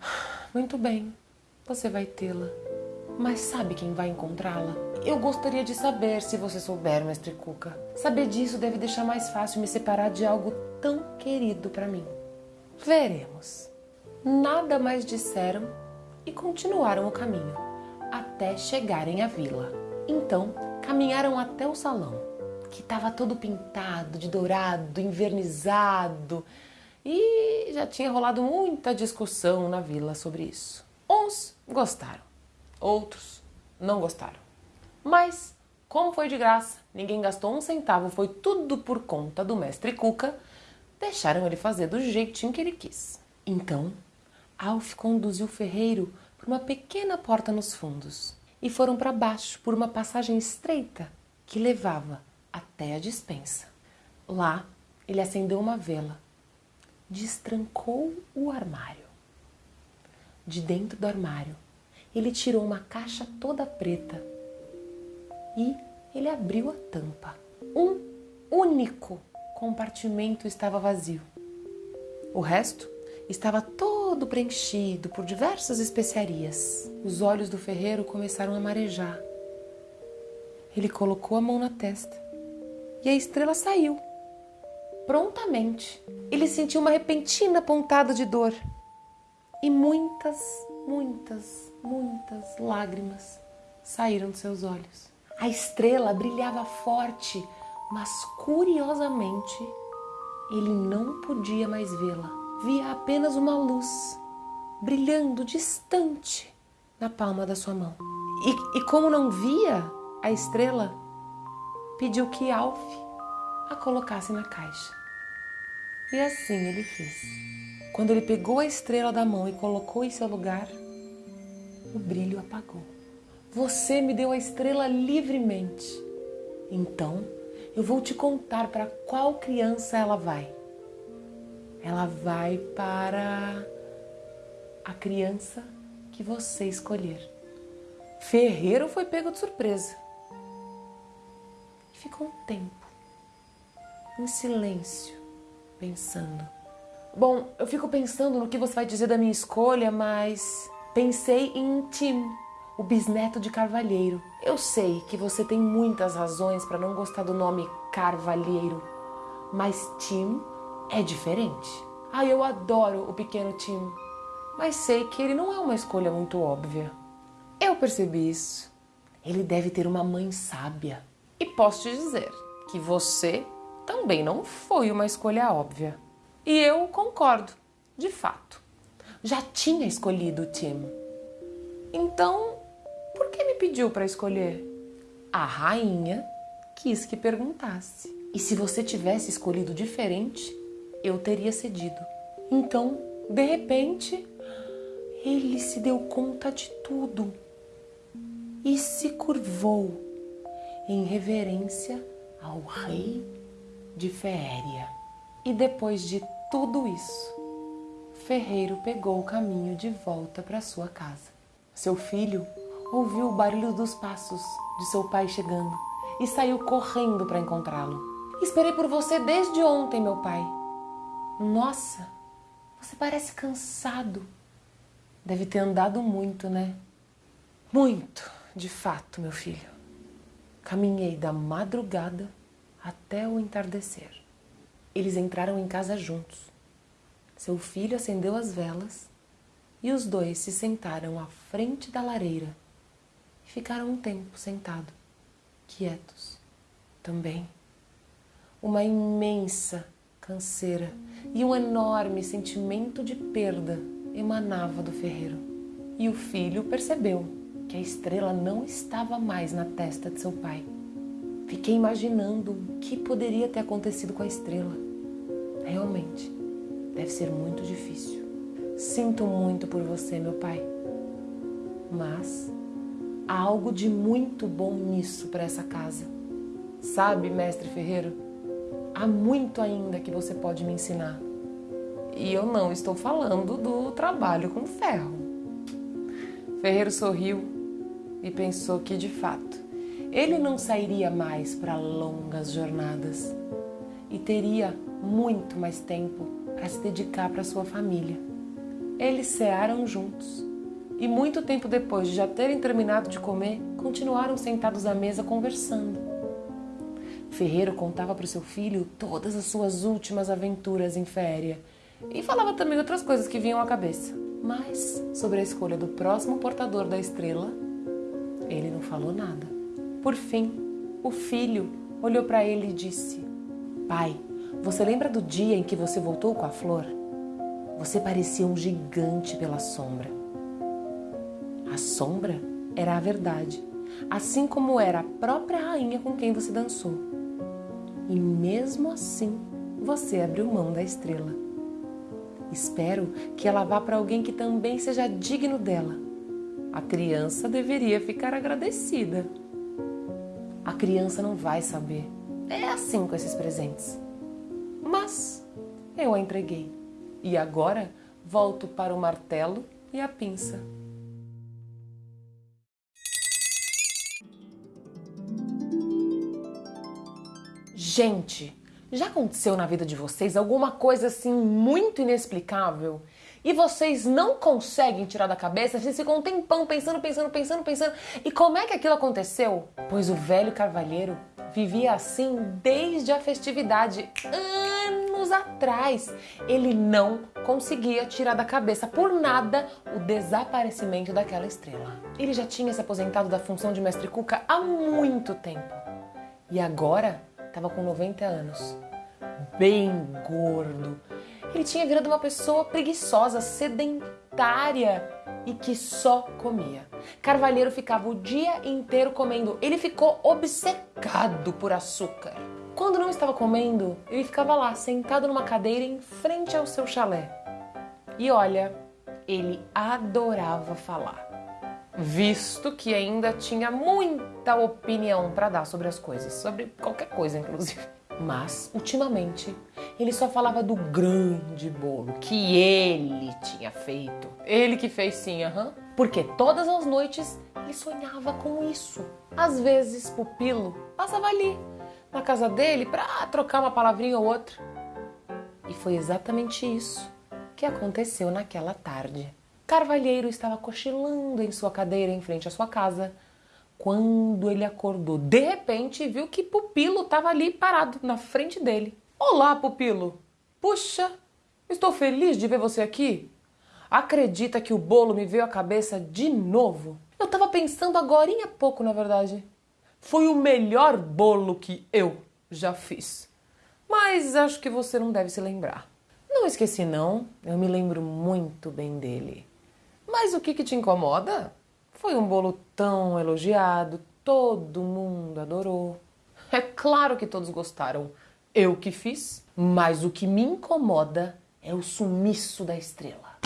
Muito bem, você vai tê-la. Mas sabe quem vai encontrá-la? Eu gostaria de saber se você souber, mestre Cuca. Saber disso deve deixar mais fácil me separar de algo tão querido para mim. Veremos. Nada mais disseram e continuaram o caminho até chegarem à vila. Então, caminharam até o salão, que estava todo pintado de dourado, invernizado, e já tinha rolado muita discussão na vila sobre isso. Uns gostaram, outros não gostaram. Mas, como foi de graça, ninguém gastou um centavo, foi tudo por conta do mestre Cuca, deixaram ele fazer do jeitinho que ele quis. Então, Alf conduziu o ferreiro por uma pequena porta nos fundos e foram para baixo por uma passagem estreita que levava até a dispensa. Lá, ele acendeu uma vela, destrancou o armário. De dentro do armário, ele tirou uma caixa toda preta e ele abriu a tampa. Um único compartimento estava vazio. O resto estava todo preenchido por diversas especiarias. Os olhos do ferreiro começaram a marejar. Ele colocou a mão na testa e a estrela saiu. Prontamente, ele sentiu uma repentina pontada de dor E muitas, muitas, muitas lágrimas saíram de seus olhos. A estrela brilhava forte, mas curiosamente ele não podia mais vê-la. Via apenas uma luz brilhando distante na palma da sua mão. E, e como não via a estrela, pediu que Alf a colocasse na caixa. E assim ele fez. Quando ele pegou a estrela da mão e colocou em seu lugar, o brilho apagou. Você me deu a estrela livremente. Então, eu vou te contar para qual criança ela vai. Ela vai para a criança que você escolher. Ferreiro foi pego de surpresa. E ficou um tempo em silêncio, pensando. Bom, eu fico pensando no que você vai dizer da minha escolha, mas pensei em Tim, o bisneto de Carvalheiro. Eu sei que você tem muitas razões para não gostar do nome Carvalheiro, mas Tim é diferente. Ah, eu adoro o pequeno Tim, mas sei que ele não é uma escolha muito óbvia. Eu percebi isso. Ele deve ter uma mãe sábia. E posso te dizer que você também não foi uma escolha óbvia. E eu concordo, de fato. Já tinha escolhido o Tim. Então, por que me pediu para escolher? A rainha quis que perguntasse. E se você tivesse escolhido diferente, eu teria cedido. Então, de repente, ele se deu conta de tudo e se curvou em reverência ao rei de Féria. E depois de tudo isso, Ferreiro pegou o caminho de volta para sua casa. Seu filho ouviu o barulho dos passos de seu pai chegando e saiu correndo para encontrá-lo. Esperei por você desde ontem, meu pai. Nossa, você parece cansado. Deve ter andado muito, né? Muito, de fato, meu filho. Caminhei da madrugada até o entardecer. Eles entraram em casa juntos. Seu filho acendeu as velas e os dois se sentaram à frente da lareira e ficaram um tempo sentados, quietos. Também uma imensa canseira e um enorme sentimento de perda emanava do ferreiro. E o filho percebeu que a estrela não estava mais na testa de seu pai. Fiquei imaginando o que poderia ter acontecido com a estrela. Realmente, deve ser muito difícil. Sinto muito por você, meu pai. Mas há algo de muito bom nisso para essa casa. Sabe, mestre Ferreiro, há muito ainda que você pode me ensinar. E eu não estou falando do trabalho com ferro. Ferreiro sorriu e pensou que, de fato, ele não sairia mais para longas jornadas e teria muito mais tempo para se dedicar para sua família. Eles cearam juntos e, muito tempo depois de já terem terminado de comer, continuaram sentados à mesa conversando. Ferreiro contava para o seu filho todas as suas últimas aventuras em féria e falava também outras coisas que vinham à cabeça. Mas sobre a escolha do próximo portador da estrela, ele não falou nada. Por fim, o filho olhou para ele e disse: Pai, você lembra do dia em que você voltou com a flor? Você parecia um gigante pela sombra. A sombra era a verdade, assim como era a própria rainha com quem você dançou. E mesmo assim, você abriu mão da estrela. Espero que ela vá para alguém que também seja digno dela. A criança deveria ficar agradecida. A criança não vai saber. É assim com esses presentes. Mas eu a entreguei. E agora volto para o martelo e a pinça. Gente, já aconteceu na vida de vocês alguma coisa assim muito inexplicável? E vocês não conseguem tirar da cabeça, vocês ficam um tempão pensando, pensando, pensando, pensando. E como é que aquilo aconteceu? Pois o velho carvalheiro vivia assim desde a festividade, anos atrás. Ele não conseguia tirar da cabeça por nada o desaparecimento daquela estrela. Ele já tinha se aposentado da função de mestre Cuca há muito tempo. E agora estava com 90 anos. Bem gordo. Ele tinha virado uma pessoa preguiçosa, sedentária e que só comia. Carvalheiro ficava o dia inteiro comendo. Ele ficou obcecado por açúcar. Quando não estava comendo, ele ficava lá, sentado numa cadeira em frente ao seu chalé. E olha, ele adorava falar, visto que ainda tinha muita opinião para dar sobre as coisas, sobre qualquer coisa, inclusive. Mas, ultimamente, ele só falava do grande bolo que ele tinha feito. Ele que fez sim, aham. Uhum. Porque todas as noites ele sonhava com isso. Às vezes, Pupilo passava ali, na casa dele, para trocar uma palavrinha ou outra. E foi exatamente isso que aconteceu naquela tarde. Carvalheiro estava cochilando em sua cadeira em frente à sua casa quando ele acordou. De repente, viu que Pupilo estava ali parado na frente dele. Olá, Pupilo! Puxa, estou feliz de ver você aqui. Acredita que o bolo me veio à cabeça de novo? Eu estava pensando agora há pouco, na verdade. Foi o melhor bolo que eu já fiz. Mas acho que você não deve se lembrar. Não esqueci, não. Eu me lembro muito bem dele. Mas o que, que te incomoda? Foi um bolo tão elogiado, todo mundo adorou. É claro que todos gostaram eu que fiz, mas o que me incomoda é o sumiço da estrela.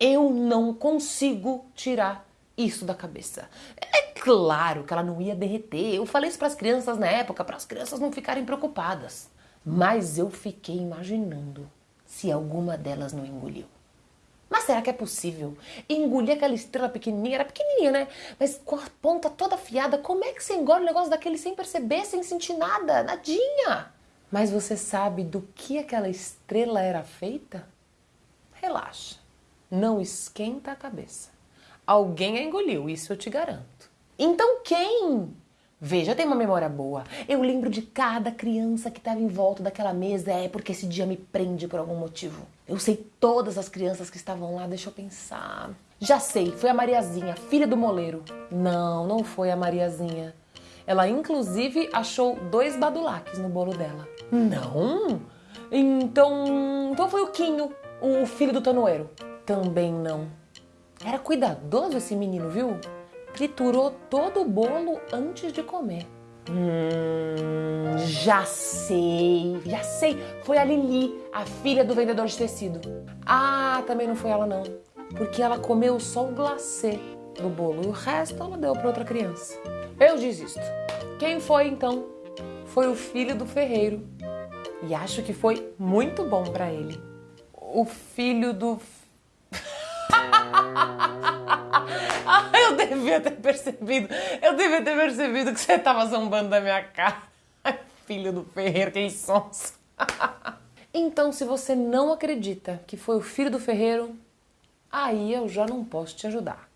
Eu não consigo tirar isso da cabeça. É claro que ela não ia derreter. Eu falei isso para as crianças na época, para as crianças não ficarem preocupadas. Mas eu fiquei imaginando se alguma delas não engoliu. Mas será que é possível engolir aquela estrela pequenininha? Era pequenininha, né? Mas com a ponta toda afiada, como é que você engole um negócio daquele sem perceber, sem sentir nada? Nadinha! Mas você sabe do que aquela estrela era feita? Relaxa, não esquenta a cabeça. Alguém a engoliu, isso eu te garanto. Então quem? Veja, tem uma memória boa. Eu lembro de cada criança que estava em volta daquela mesa, é porque esse dia me prende por algum motivo. Eu sei todas as crianças que estavam lá, deixa eu pensar. Já sei, foi a Mariazinha, filha do moleiro. Não, não foi a Mariazinha. Ela inclusive achou dois badulaques no bolo dela. Não? Então, então foi o Quinho, o filho do tanoeiro. Também não. Era cuidadoso esse menino, viu? Triturou todo o bolo antes de comer. Hum, já sei, já sei. Foi a Lili, a filha do vendedor de tecido. Ah, também não foi ela não, porque ela comeu só o glacê do bolo e o resto ela deu para outra criança. Eu desisto. Quem foi então? Foi o filho do ferreiro. E acho que foi muito bom para ele. O filho do. devia ter percebido. Eu devia ter percebido que você estava zombando da minha cara. filho do ferreiro, que sons. então, se você não acredita que foi o filho do ferreiro, aí eu já não posso te ajudar.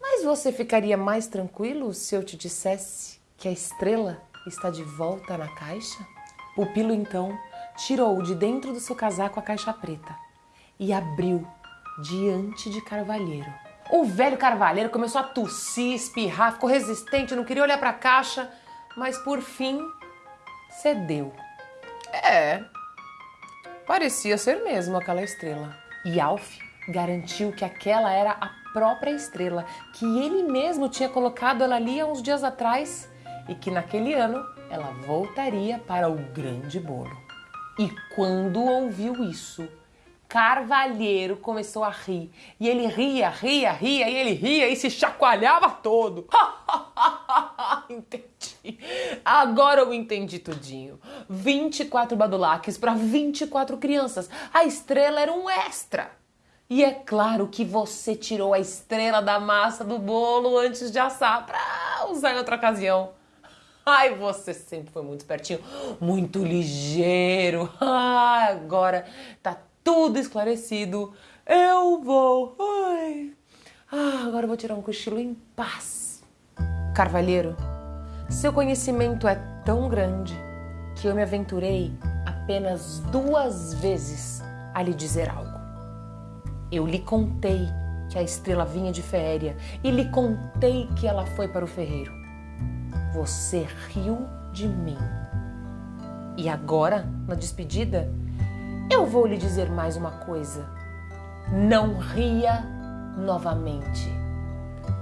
Mas você ficaria mais tranquilo se eu te dissesse que a estrela está de volta na caixa? Pupilo então tirou de dentro do seu casaco a caixa preta e abriu diante de Carvalheiro. O velho Carvalheiro começou a tossir, espirrar, ficou resistente, não queria olhar para a caixa, mas por fim cedeu. É, parecia ser mesmo aquela estrela. E Alf garantiu que aquela era a própria estrela, que ele mesmo tinha colocado ela ali há uns dias atrás e que naquele ano ela voltaria para o grande bolo. E quando ouviu isso, Carvalheiro começou a rir. E ele ria, ria, ria, e ele ria e se chacoalhava todo. entendi. Agora eu entendi tudinho. 24 badulaques para 24 crianças. A estrela era um extra. E é claro que você tirou a estrela da massa do bolo antes de assar para usar em outra ocasião. Ai, você sempre foi muito espertinho, muito ligeiro. Ah, agora tá tudo esclarecido. Eu vou. Ai. Ah, agora vou tirar um cochilo em paz. Carvalheiro, seu conhecimento é tão grande que eu me aventurei apenas duas vezes a lhe dizer algo. Eu lhe contei que a estrela vinha de Féria e lhe contei que ela foi para o ferreiro. Você riu de mim. E agora, na despedida, eu vou lhe dizer mais uma coisa. Não ria novamente.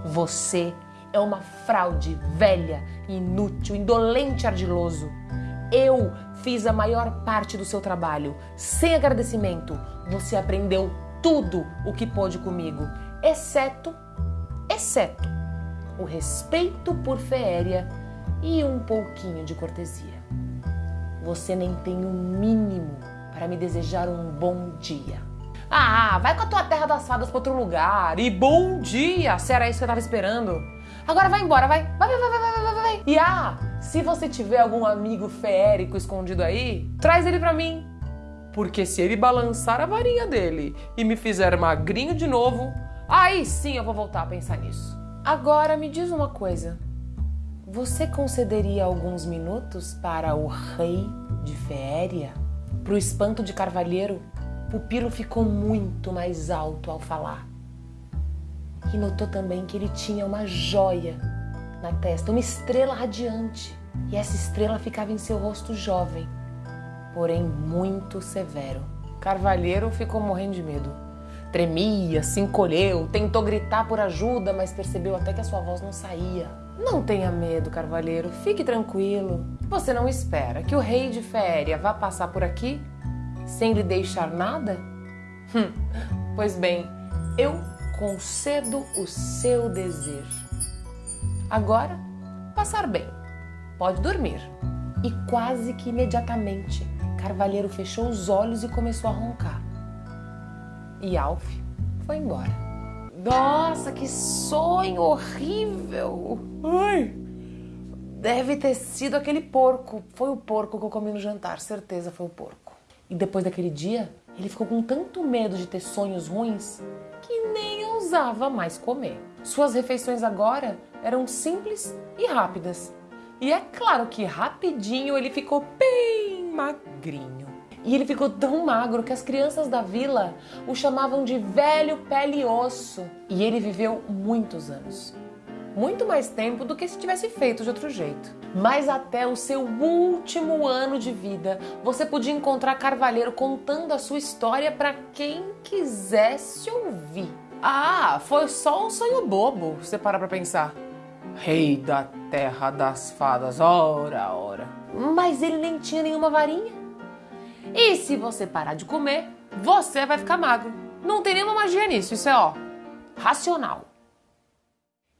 Você é uma fraude velha, inútil, indolente, ardiloso. Eu fiz a maior parte do seu trabalho. Sem agradecimento, você aprendeu tudo o que pôde comigo, exceto, exceto o respeito por Féria e um pouquinho de cortesia. Você nem tem o um mínimo para me desejar um bom dia. Ah, vai com a tua terra das fadas para outro lugar. E bom dia, se era isso que eu tava esperando. Agora vai embora, vai. Vai, vai, vai, vai, vai, vai. E ah, se você tiver algum amigo feérico escondido aí, traz ele pra mim. Porque se ele balançar a varinha dele e me fizer magrinho de novo, aí sim eu vou voltar a pensar nisso. Agora me diz uma coisa. Você concederia alguns minutos para o rei de Féria? Pro espanto de Carvalheiro, Pupilo ficou muito mais alto ao falar. E notou também que ele tinha uma joia na testa, uma estrela radiante. E essa estrela ficava em seu rosto jovem, porém muito severo. Carvalheiro ficou morrendo de medo. Tremia, se encolheu, tentou gritar por ajuda, mas percebeu até que a sua voz não saía. Não tenha medo, Carvalheiro, fique tranquilo. Você não espera que o rei de Féria vá passar por aqui sem lhe deixar nada? Hum, pois bem, eu concedo o seu desejo. Agora, passar bem. Pode dormir. E quase que imediatamente, Carvalheiro fechou os olhos e começou a roncar. E Alf foi embora. Nossa, que sonho horrível! Ai! Deve ter sido aquele porco. Foi o porco que eu comi no jantar, certeza foi o porco. E depois daquele dia, ele ficou com tanto medo de ter sonhos ruins que nem ousava mais comer. Suas refeições agora eram simples e rápidas. E é claro que rapidinho ele ficou bem magrinho. E ele ficou tão magro que as crianças da vila o chamavam de velho pele e osso. E ele viveu muitos anos. Muito mais tempo do que se tivesse feito de outro jeito. Mas até o seu último ano de vida, você podia encontrar Carvalheiro contando a sua história para quem quisesse ouvir. Ah, foi só um sonho bobo, você para pra pensar. Rei da terra das fadas, ora, ora. Mas ele nem tinha nenhuma varinha. E se você parar de comer, você vai ficar magro. Não tem nenhuma magia nisso, isso é ó, racional.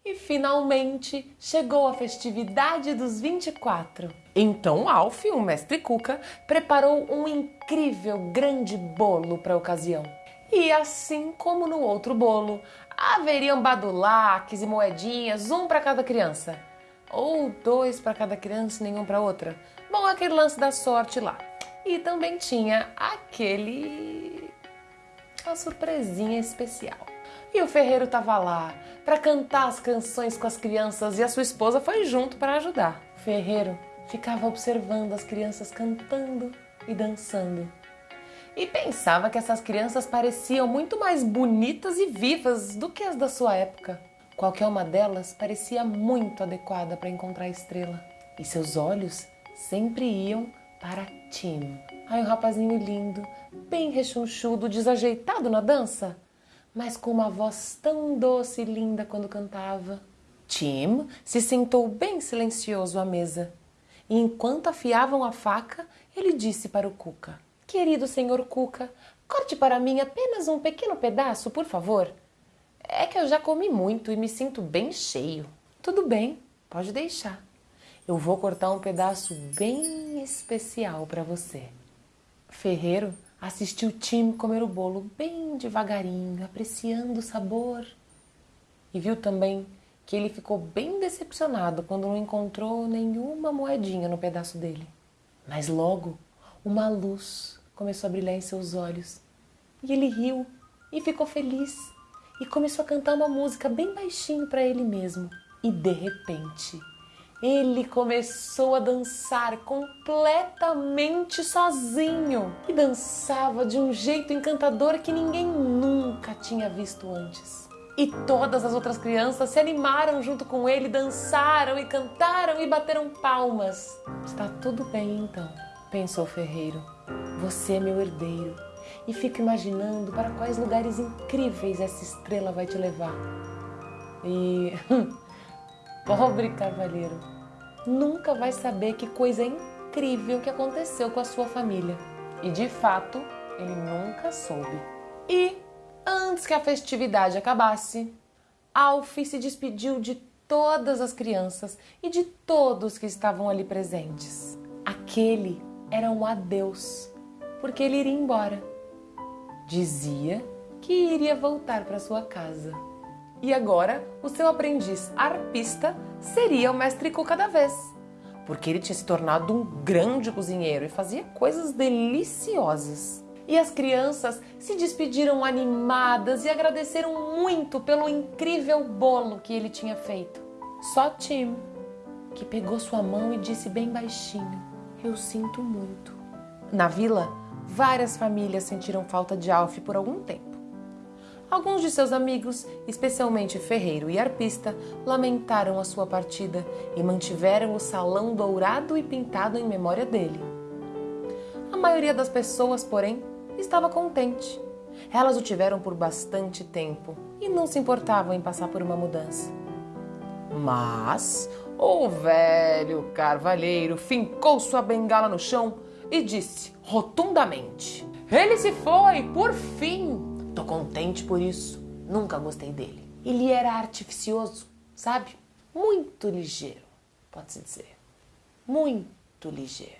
E finalmente chegou a festividade dos 24. Então Alf, o mestre Cuca, preparou um incrível grande bolo para a ocasião. E assim como no outro bolo, haveriam badulaques e moedinhas, um para cada criança. Ou dois para cada criança e nenhum para outra. Bom, aquele lance da sorte lá. E também tinha aquele. a surpresinha especial. E o ferreiro estava lá para cantar as canções com as crianças e a sua esposa foi junto para ajudar. O ferreiro ficava observando as crianças cantando e dançando e pensava que essas crianças pareciam muito mais bonitas e vivas do que as da sua época. Qualquer uma delas parecia muito adequada para encontrar a estrela. E seus olhos sempre iam para Tim. Ai, um rapazinho lindo, bem rechonchudo, desajeitado na dança, mas com uma voz tão doce e linda quando cantava. Tim se sentou bem silencioso à mesa. E enquanto afiavam a faca, ele disse para o Cuca: Querido senhor Cuca, corte para mim apenas um pequeno pedaço, por favor. É que eu já comi muito e me sinto bem cheio. Tudo bem, pode deixar. Eu vou cortar um pedaço bem especial para você. Ferreiro assistiu Tim comer o bolo bem devagarinho, apreciando o sabor. E viu também que ele ficou bem decepcionado quando não encontrou nenhuma moedinha no pedaço dele. Mas logo uma luz começou a brilhar em seus olhos. E ele riu e ficou feliz e começou a cantar uma música bem baixinho para ele mesmo. E de repente, ele começou a dançar completamente sozinho e dançava de um jeito encantador que ninguém nunca tinha visto antes. E todas as outras crianças se animaram junto com ele, dançaram e cantaram e bateram palmas. Está tudo bem então, pensou Ferreiro. Você é meu herdeiro e fico imaginando para quais lugares incríveis essa estrela vai te levar. E pobre cavalheiro, nunca vai saber que coisa incrível que aconteceu com a sua família. E de fato, ele nunca soube. E antes que a festividade acabasse, Alf se despediu de todas as crianças e de todos que estavam ali presentes. Aquele era um adeus, porque ele iria embora. Dizia que iria voltar para sua casa. E agora, o seu aprendiz arpista seria o mestre Cu cada vez, porque ele tinha se tornado um grande cozinheiro e fazia coisas deliciosas. E as crianças se despediram animadas e agradeceram muito pelo incrível bolo que ele tinha feito. Só Tim, que pegou sua mão e disse bem baixinho: Eu sinto muito. Na vila, várias famílias sentiram falta de Alf por algum tempo. Alguns de seus amigos, especialmente Ferreiro e Arpista, lamentaram a sua partida e mantiveram o salão dourado e pintado em memória dele. A maioria das pessoas, porém, estava contente. Elas o tiveram por bastante tempo e não se importavam em passar por uma mudança. Mas o velho carvalheiro fincou sua bengala no chão e disse rotundamente: Ele se foi, por fim! Tô contente por isso. Nunca gostei dele. Ele era artificioso, sabe? Muito ligeiro, pode-se dizer. Muito ligeiro.